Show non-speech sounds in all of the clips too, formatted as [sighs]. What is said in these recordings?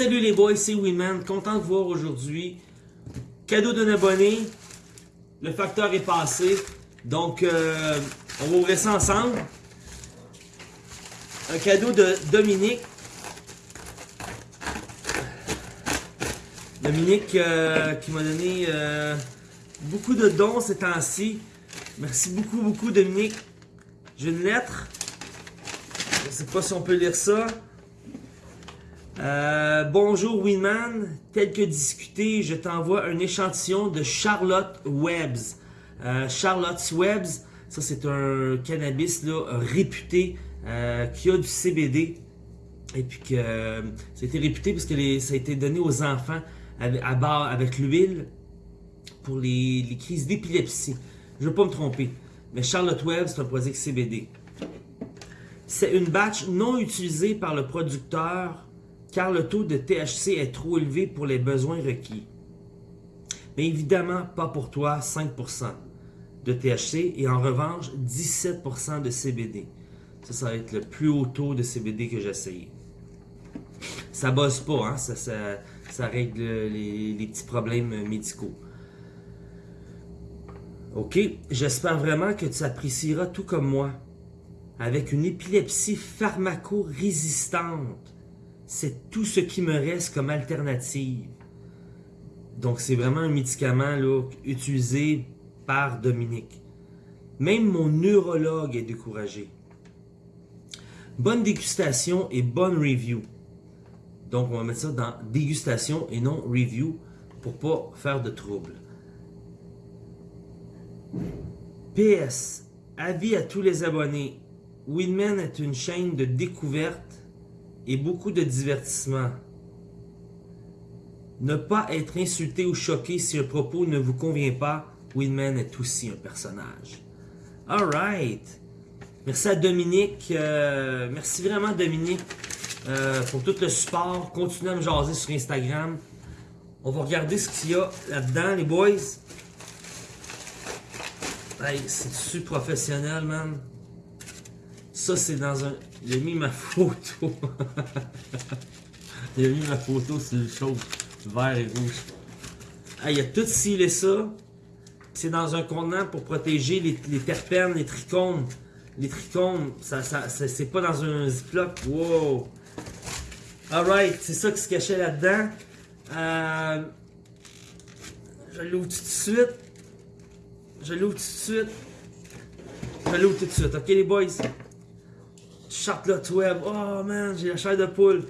Salut les boys, c'est Winman, content de vous voir aujourd'hui. Cadeau d'un abonné, le facteur est passé, donc euh, on va ouvrir ça ensemble. Un cadeau de Dominique. Dominique euh, qui m'a donné euh, beaucoup de dons ces temps-ci. Merci beaucoup, beaucoup Dominique. J'ai une lettre. Je ne sais pas si on peut lire ça. Euh, bonjour Winman, tel que discuté, je t'envoie un échantillon de Charlotte Webbs. Euh, Charlotte's Webbs, ça c'est un cannabis là, réputé euh, qui a du CBD. Et puis que ça a été réputé parce que ça a été donné aux enfants à, bord avec l'huile pour les, crises d'épilepsie. Je ne veux pas me tromper. Mais Charlotte Webbs, c'est un produit CBD. C'est une batch non utilisée par le producteur car le taux de THC est trop élevé pour les besoins requis. Mais évidemment, pas pour toi, 5% de THC et en revanche, 17% de CBD. Ça, ça va être le plus haut taux de CBD que j'ai essayé. Ça bosse pas, hein? ça, règle les, les petits problèmes médicaux. Ok, j'espère vraiment que tu apprécieras tout comme moi. Avec une épilepsie pharmaco-résistante, c'est tout ce qui me reste comme alternative. Donc, c'est vraiment un médicament là, utilisé par Dominique. Même mon neurologue est découragé. Bonne dégustation et bonne review. Donc, on va mettre ça dans dégustation et non review pour pas faire de trouble. PS, avis à tous les abonnés. Winman est une chaîne de découverte et beaucoup de divertissement. Ne pas être insulté ou choqué si un propos ne vous convient pas, Winman est aussi un personnage. Alright. Merci à Dominique. Euh, merci vraiment Dominique euh, pour tout le support. Continuez à me jaser sur Instagram. On va regarder ce qu'il y a là-dedans, les boys. Hey, c'est-tu professionnel, man? Ça, c'est dans un... A mis ma photo. [laughs] a mis ma photo sur le chaud. Vert et rouge. Ah, il a tout scellé ça. C'est dans un contenant pour protéger les, terpènes, les trichomes. Les trichomes, ça, ça, c'est pas dans un ziploc. Wow! Alright, c'est ça qui se cachait là-dedans. Euh, je l'ouvre tout de suite. Je l'ouvre tout de suite. Je l'ouvre tout de suite. Ok les boys? Charlotte Web. Oh man, j'ai la chair de poule.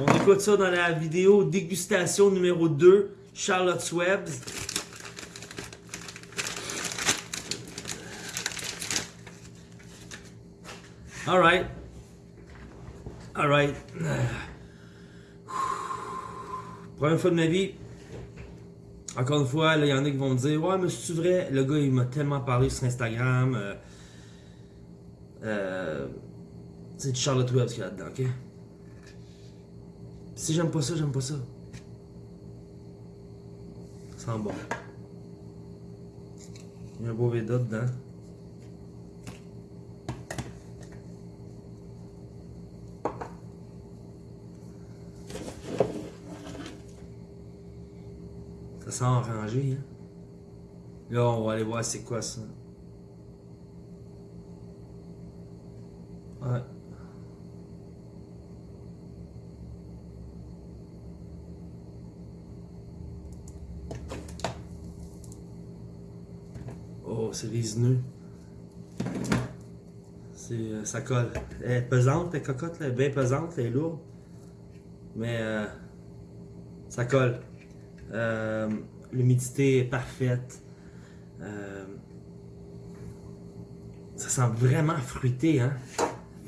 On écoute ça dans la vidéo dégustation numéro 2, Charlotte's Web. Alright. Alright. [sighs] Première fois de ma vie. Encore une fois, il y en a qui vont me dire Ouais, mais c'est vrai, le gars il m'a tellement parlé sur Instagram. Euh, euh, c'est du Charlotte Webb qu'il y a là-dedans, ok? Si j'aime pas ça, j'aime pas ça. Ça sent bon. Il y a un beau Veda dedans. Ça sent orangé, hein? Là, on va aller voir c'est quoi ça. Oh, c'est résineux. C'est, euh, ça colle. Elle est pesante, la cocotte, elle est bien pesante, elle est lourde. Mais euh, ça colle. Euh, l'humidité est parfaite. ça sent vraiment fruité, hein?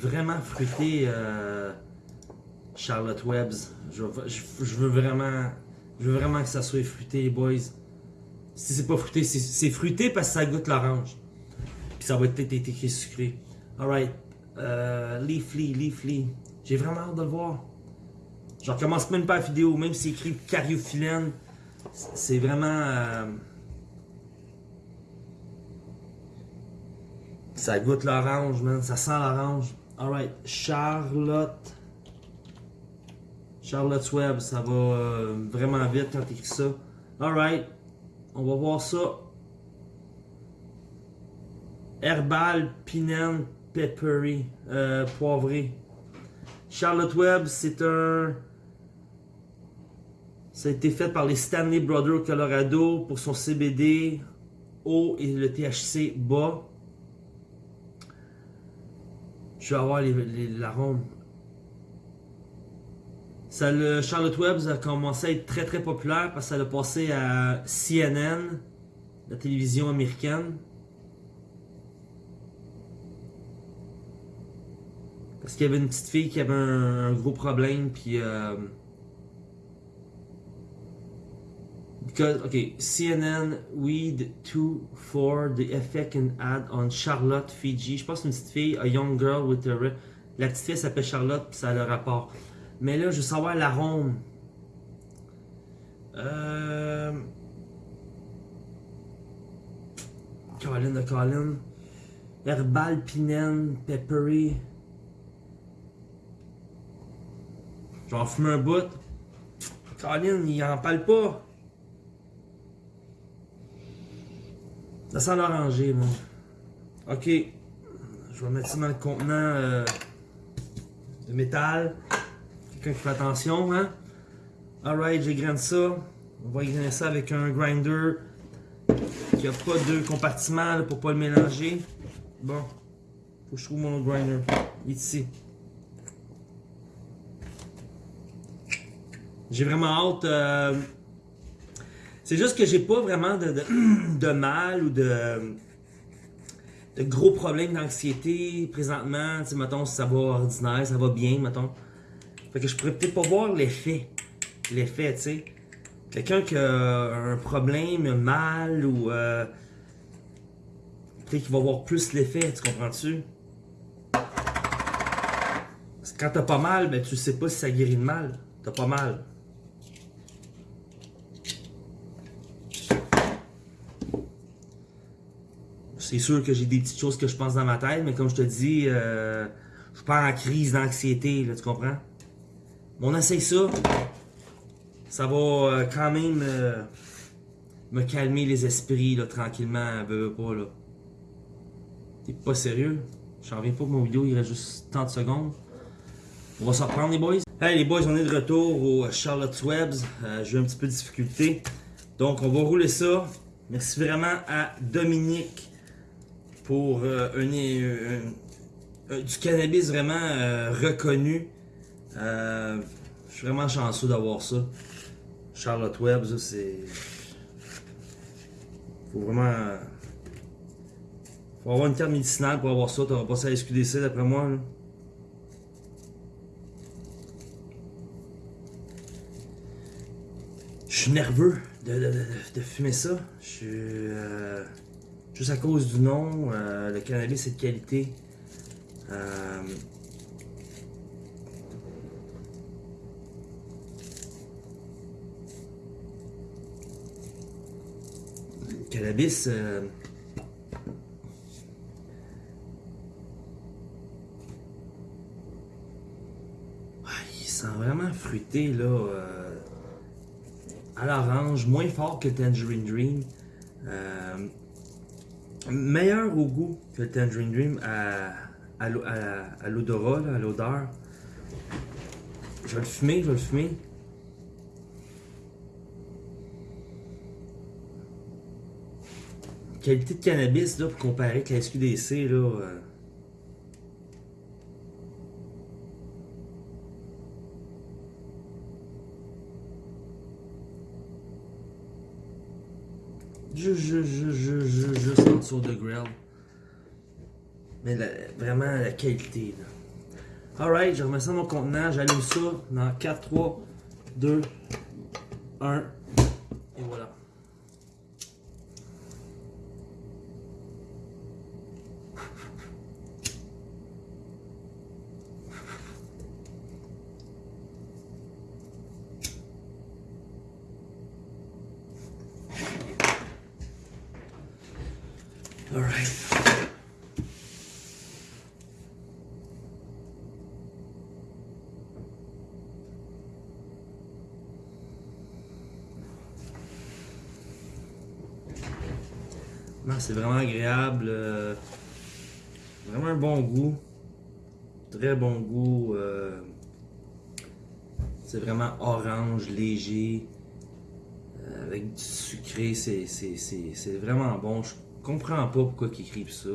Vraiment fruité euh, Charlotte Webbs. Je, veux vraiment veux vraiment que ça soit fruité, boys. Si c'est pas fruité, c'est fruité parce que ça goûte l'orange. Puis ça va être écrit sucré. Alright. Euh, Leafly, Leafly. J'ai vraiment hâte de le voir. Je recommence même pas la vidéo, même si c'est écrit cariophyllène. C'est vraiment... Euh, ça goûte l'orange, man. Ça sent l'orange. Alright, Charlotte. Charlotte's Web, ça va euh, vraiment vite quand tu écris ça. Alright, on va voir ça. Herbal, pinène, peppery, euh, poivré. Charlotte Web, c'est un. Ça a été fait par les Stanley Brothers Colorado pour son CBD haut et le THC bas. Je vais avoir l'arôme. Ça, le Charlotte Web a commencé à être très très populaire parce que ça a passé à CNN, la télévision américaine. Parce qu'il y avait une petite fille qui avait un, gros problème, puis... Euh, because, okay, CNN, Weed 2 for the effect and add on Charlotte, Fiji. Je pense une petite fille, a young girl with a... La petite fille s'appelle Charlotte, puis ça a le rapport. Mais là, je veux savoir l'arôme. Euh... Colin de Colin. Herbal, pinène, peppery. Je vais en fumer un bout. Colin, il en parle pas. Ça sent l'oranger, moi. Ok. Je vais mettre ça dans le contenant euh, de métal. Quelqu'un qui fait attention, hein? Alright, j'égrène ça. On va égrainer ça avec un grinder qui a pas de compartiment pour pas le mélanger. Bon, faut que je trouve mon grinder. Ici. J'ai vraiment hâte. Euh, c'est juste que j'ai pas vraiment de, [clears throat] mal ou de, gros problèmes d'anxiété présentement. Tu mettons, ça va ordinaire, ça va bien, mettons. Fait que je pourrais peut-être pas voir l'effet. L'effet, tu sais. Quelqu'un qui a un problème, mal ou. Euh, peut-être qu'il va voir plus l'effet, tu comprends-tu? Quand t'as pas mal, ben tu sais pas si ça guérit de mal. T'as pas mal. C'est sûr que j'ai des petites choses que je pense dans ma tête, mais comme je te dis, euh, je suis pas en crise d'anxiété, tu comprends? on essaye ça. Ça va euh, quand même euh, me calmer les esprits là, tranquillement, veux, pas là. T'es pas sérieux? J'en reviens pas que mon vidéo il reste juste 30 secondes. On va s'en reprendre les boys. Hey les boys, on est de retour au Charlotte Webs. Euh, J'ai eu un petit peu de difficulté. Donc on va rouler ça. Merci vraiment à Dominique pour un, du cannabis vraiment reconnu. Euh, je suis vraiment chanceux d'avoir ça. Charlotte Webb, ça c'est. Faut vraiment. Faut avoir une carte médicinale pour avoir ça. T'auras pas à SQDC d'après moi. Je suis nerveux de, fumer ça. Je suis. Juste à cause du nom, euh, le cannabis est de qualité. Euh, cannabis. Euh, il sent vraiment fruité là. À l'orange, moins fort que Tangerine Dream. Meilleur au goût que Tangerine Dream à, à, l'odorat, à l'odeur. Je vais le fumer, je vais le fumer. qualité de cannabis là, pour comparer avec la SQDC, là. Euh... Juste, en dessous de grill. Mais vraiment la qualité. Alright, je remets ça dans mon contenant, j'allume ça dans 4, 3, 2, 1. C'est vraiment agréable. euh, vraiment un bon goût. Très bon goût. euh, c'est vraiment orange, léger. euh, avec du sucré. C'est, vraiment bon. Je comprends pas pourquoi ils écrivent ça.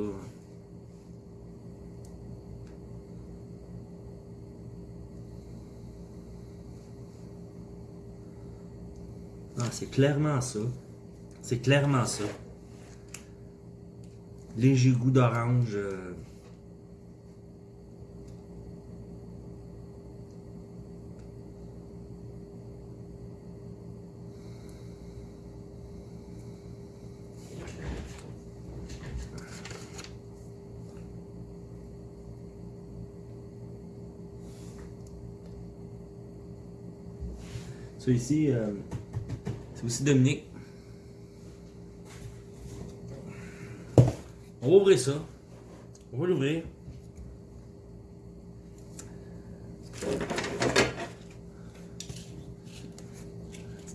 Ah, c'est clairement ça. C'est clairement ça. Léger goût d'orange. euh. Ça euh, c'est aussi Dominique. On va ouvrir ça. On va l'ouvrir.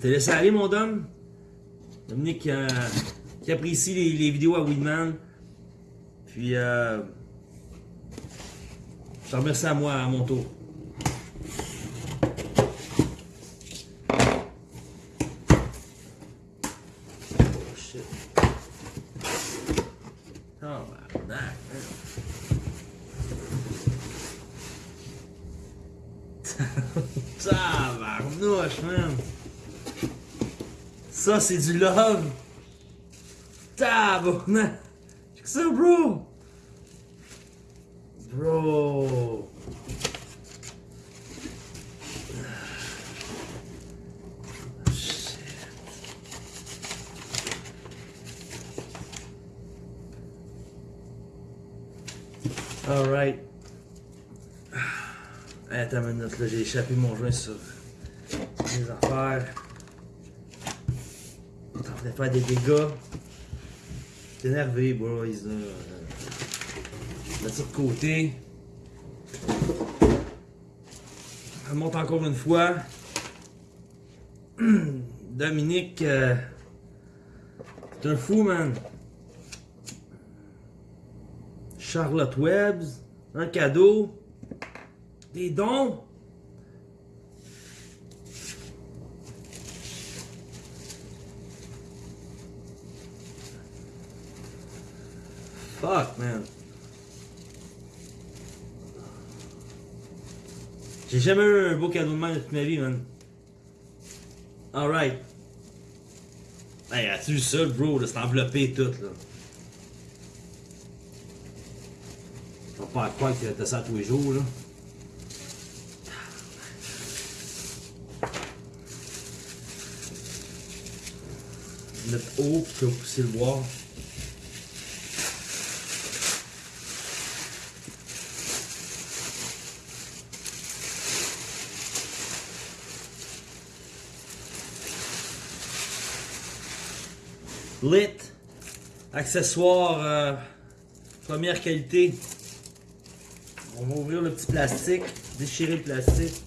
T'es laissé aller, mon dame? Dominique qui apprécie les, les vidéos à Weedman. Puis, euh, je te remercie à moi, à mon tour. Oh shit. Oh, that. Tabarnouche, man. C'est du love. Tabarnouche. Check ça, bro. Bro. Shit. Alright. Attends une minute, j'ai échappé mon joint sur les affaires. On est en train de faire des dégâts. J'étais énervé, boys. Mettre ça de côté. On monte encore une fois. [clears throat] Dominique, euh, t'es un fou, man. Charlotte Webbs, un cadeau, des dons. J'ai jamais eu un beau cadeau de main de toute ma vie, man. Alright. Hey, as-tu vu ça, bro? enveloppé et tout, là? On pas croire que t'as ça tous les jours, là. Mettre haut, puis tu vas pousser le bois. Lit. Accessoire euh, première qualité. On va ouvrir le petit plastique, déchirer le plastique.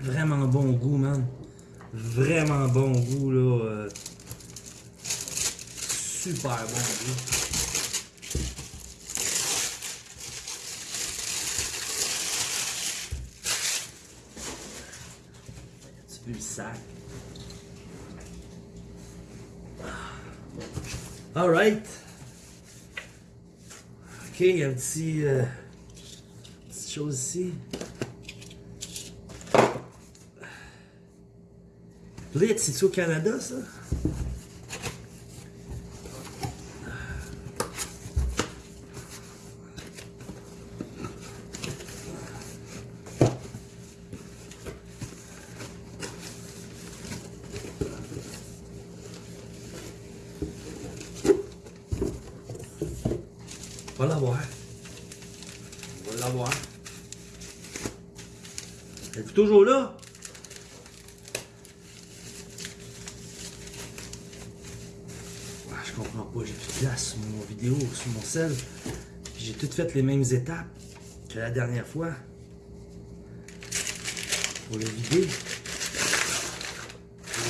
Vraiment bon goût, man. Vraiment bon goût, là. euh, Super bon goût. Tu veux le sac? Alright. Ok, il y a un petit. euh, petite chose ici. C'est-tu au Canada, ça? On va l'avoir. On va l'avoir. Êtes-vous toujours là? place sur mon vidéo, J'ai tout fait les mêmes étapes que la dernière fois. Pour le vider.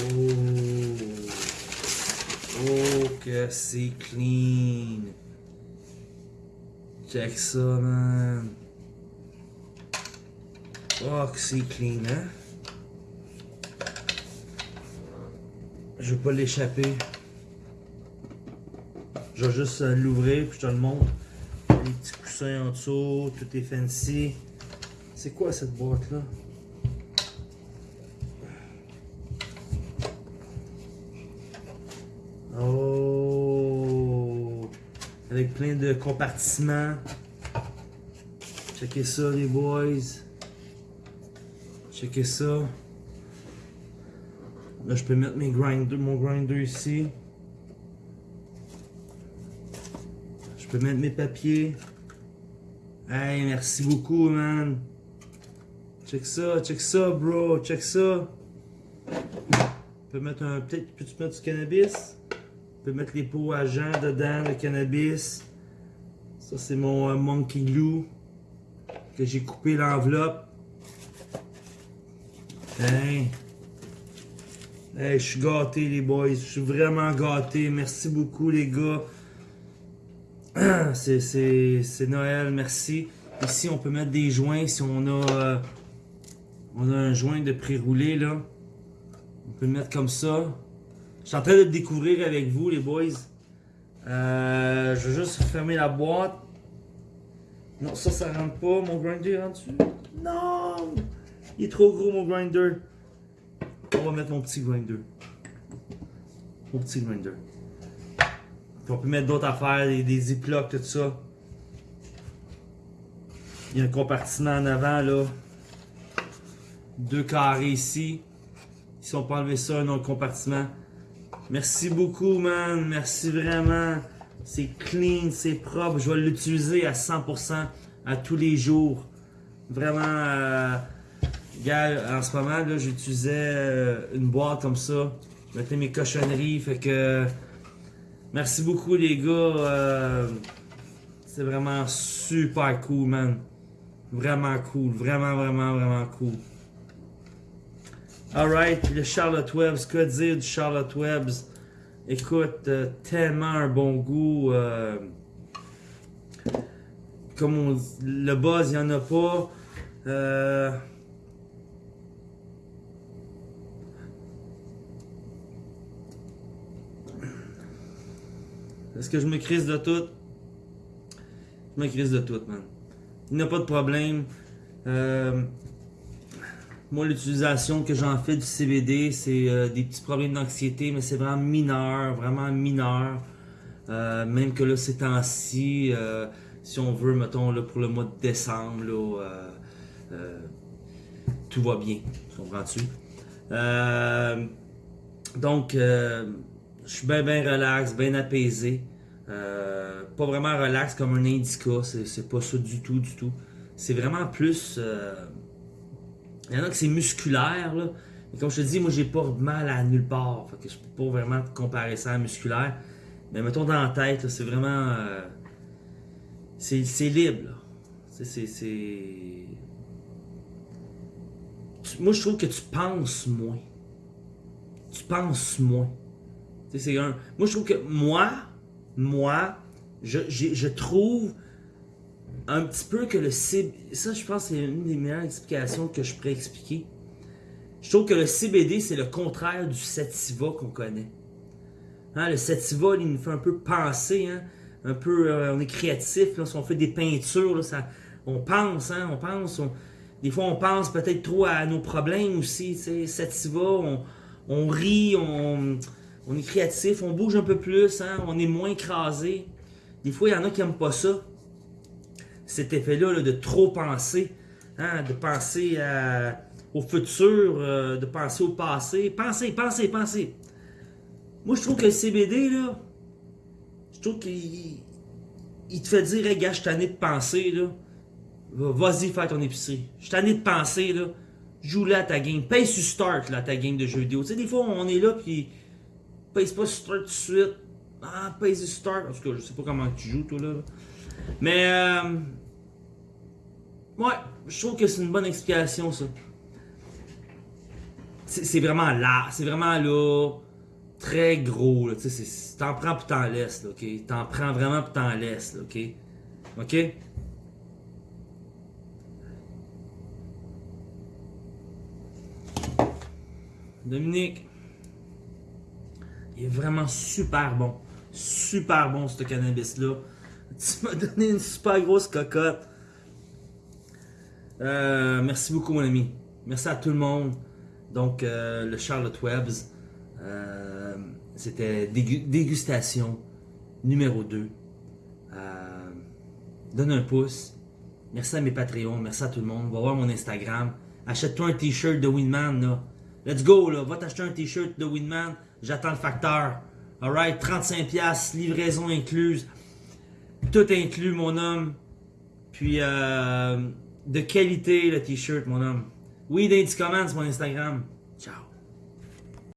Oh. Oh, que c'est clean. Check ça, man. Oh, que c'est clean, hein? Je veux pas l'échapper. Je vais juste euh, l'ouvrir puis je te le montre. Les petits coussins en dessous, tout est fancy. C'est quoi cette boîte là? Oh! Avec plein de compartiments. Checkez ça les boys. Checkez ça. Là, je peux mettre mes mon grinder ici. Je peux mettre mes papiers. Hey, merci beaucoup, man. Check ça, check ça, bro. Check ça. Je peux mettre un. Peut-être, peux-tu mettre du cannabis? Je peux mettre les pots agents dedans, le cannabis. Ça, c'est mon euh, monkey glue. Que j'ai coupé l'enveloppe. Hey. Hey, je suis gâté, les boys. Je suis vraiment gâté. Merci beaucoup, les gars. [clears throat] C'est Noël, merci. Ici, on peut mettre des joints si on a, euh, on a un joint de pré-roulé. On peut le mettre comme ça. Je suis en train de le découvrir avec vous, les boys. Euh, je vais juste fermer la boîte. Non, ça, ça rentre pas. Mon grinder rentre dessus. Non! Il est trop gros, mon grinder. On va mettre mon petit grinder. Mon petit grinder. Puis on peut mettre d'autres affaires, des, des ziplocs, tout ça. Il y a un compartiment en avant, là. Deux carrés ici. Si on peut enlever ça, un autre compartiment. Merci beaucoup, man. Merci vraiment. C'est clean, c'est propre. Je vais l'utiliser à 100% à tous les jours. Vraiment, euh, gars, en ce moment, là, j'utilisais euh, une boîte comme ça. Je mettais mes cochonneries, fait que... Merci beaucoup, les gars. Euh, c'est vraiment super cool, man. Vraiment cool. Vraiment, vraiment, vraiment cool. Alright, le Charlotte Webbs, que dire du Charlotte Webbs? Écoute, euh, tellement un bon goût. Euh, comme on le buzz, il n'y en a pas. Est-ce que je me crise de tout? Je me crise de tout, man. Il n'y a pas de problème. Euh, moi, l'utilisation que j'en fais du CBD, c'est euh, des petits problèmes d'anxiété, mais c'est vraiment mineur, vraiment mineur. Euh, même que là, ces temps-ci, si on veut, mettons, là, pour le mois de décembre, tout va bien. Comprends-tu? donc, je suis bien, bien relax, bien apaisé. pas vraiment relax comme un indica, c'est pas ça du tout, du tout. C'est vraiment plus il y en a que c'est musculaire, là. Mais comme je te dis, moi, j'ai pas mal à nulle part. Fait que je peux pas vraiment comparer ça à musculaire. Mais mettons dans la tête, c'est vraiment. Euh, c'est libre, C'est. Moi, je trouve que tu penses moins. Tu penses moins. C'est un. Moi, je trouve que moi, moi, je, je trouve un petit peu que le CBD, ça je pense c'est une des meilleures explications que je pourrais expliquer. Je trouve que le CBD c'est le contraire du sativa qu'on connaît. Hein, le sativa il nous fait un peu penser, hein, un peu, euh, on est créatif, là, si on fait des peintures, ça, on pense, hein, on pense, des fois on pense peut-être trop à nos problèmes aussi, sativa, on, on rit, on, on, est créatif, on bouge un peu plus, hein, on est moins écrasé. Des fois il y en a qui n'aiment pas ça cet effet-là de trop penser, hein, de penser au futur, euh, de penser au passé. Pensez, pensez, pensez. Moi, je trouve que le CBD, là, je trouve qu'il il te fait dire, hey, gars, je suis tanné de penser, là. Vas-y, fais ton épicerie. Je suis tanné de penser, là. Joue là à ta game. Paye sur start, là, ta game de jeux vidéo. Tu sais, des fois, on est là, puis paye pas start tout de suite. Ah, Pace Start. En tout cas, je sais pas comment tu joues, toi, là. Mais, euh, ouais, je trouve que c'est une bonne explication, ça. C'est vraiment là, c'est vraiment là, très gros, tu sais, t'en prends puis t'en laisses, là, ok? T'en prends vraiment puis t'en laisses, là, ok? Ok? Dominique, il est vraiment super bon. Super bon, ce cannabis-là. [laughs] Tu m'as donné une super grosse cocotte. Euh, merci beaucoup, mon ami. Merci à tout le monde. Donc, euh, le Charlotte Webbs, euh, c'était dégustation numéro 2. donne un pouce. Merci à mes Patreons. Merci à tout le monde. Va voir mon Instagram. Achète-toi un t-shirt de Winman. Là. Let's go. Là. Va t'acheter un t-shirt de Winman. J'attends le facteur. Alright, 35$, livraison incluse. Tout inclus, mon homme. Puis, euh, de qualité, le t-shirt, mon homme. Oui, Daddy Comments, mon Instagram.